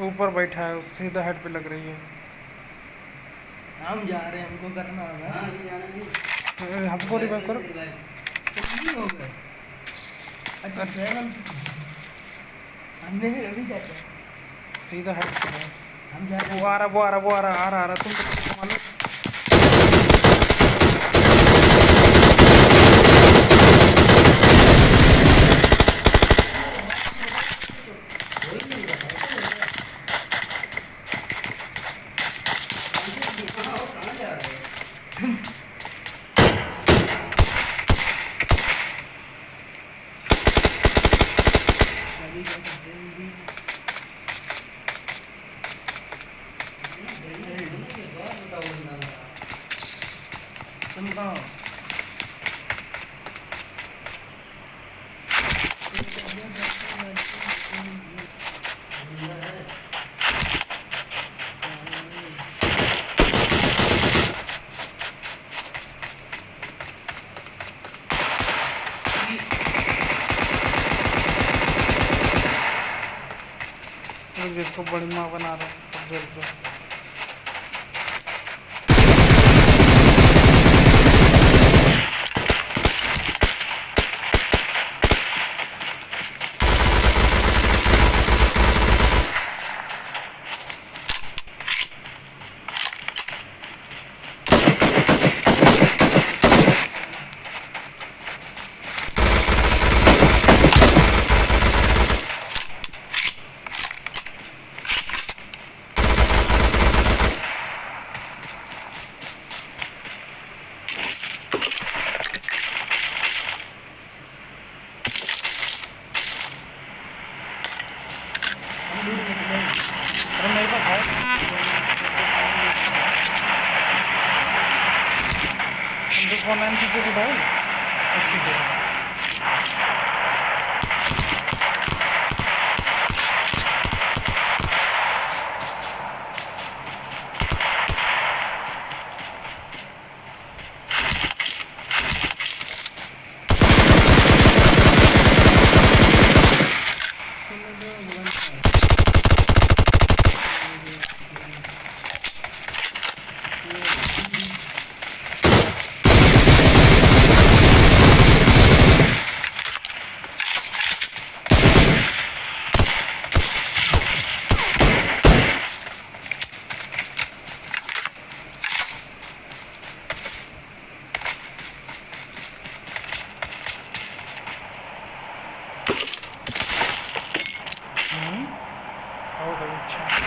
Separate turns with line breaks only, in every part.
ऊपर बैठा है सीधा हेड पे लग रही है।
हम जा रहे हैं हमको करना होगा।
हमको रिवाइव करो।
जल्दी हो गए। अच्छा सेवन हमने भी अभी जाते हैं
सीधा हेड है।
हम जा रहे
वो आ रहा वो आ रहा वो आ रहा आ रहा आ रहा। तुम तो मालूम
कहाँ जा रहे हो
अभी जा सकते हैं भी। हो?
बड़ी माँ बना रहा है जल And just one man teaches you die. Let's keep going. Yeah. हो गई अच्छा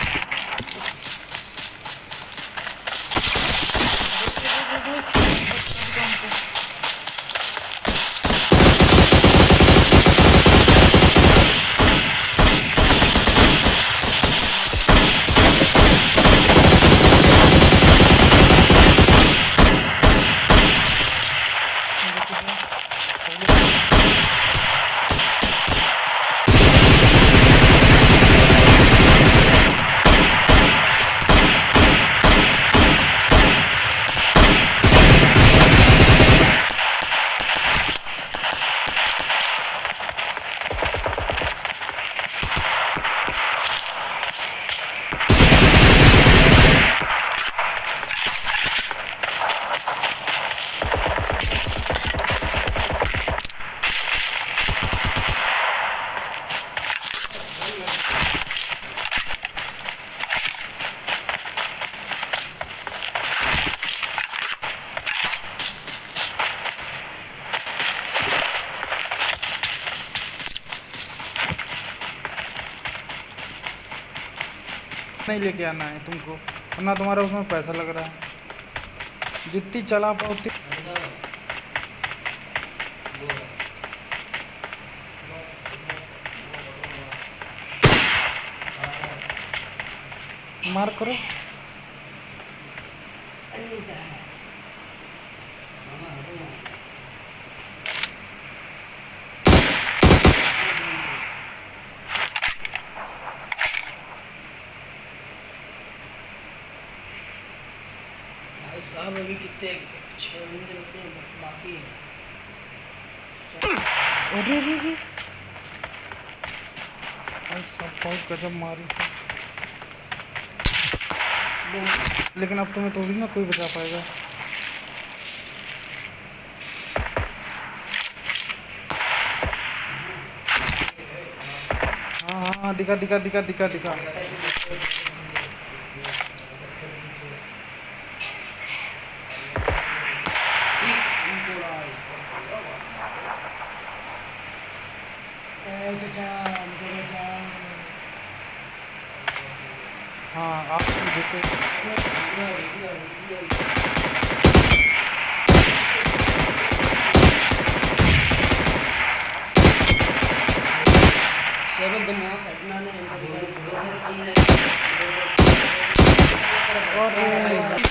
नहीं लेके आना है तुमको, वरना तुम्हारा उसमें पैसा लग रहा है। जितनी चला पाओ उतनी मार करो।
भाई साहब अभी कितने छः रुके बाकी है।
अरे अरे अरे। सब बहुत गजब मारी लेकिन अब तुम्हें थोड़ी ना कोई बचा पाएगा। हाँ हाँ हाँ दिखा दिखा दिखा दिखा दिखा
ए चाचा हमको बचा
हाँ आप देखो
सेवन दो मास हटना ने इनका दिखा दो
और